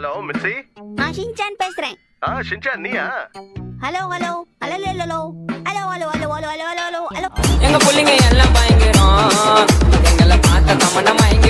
hello மிஸ்ஸி நான் Shinchan பேசுறேன் ஆ ஷின்சான் நீயா hello hello hello hello hello hello hello hello hello hello hello எங்க புள்ளிங்க எல்லாம் பயம்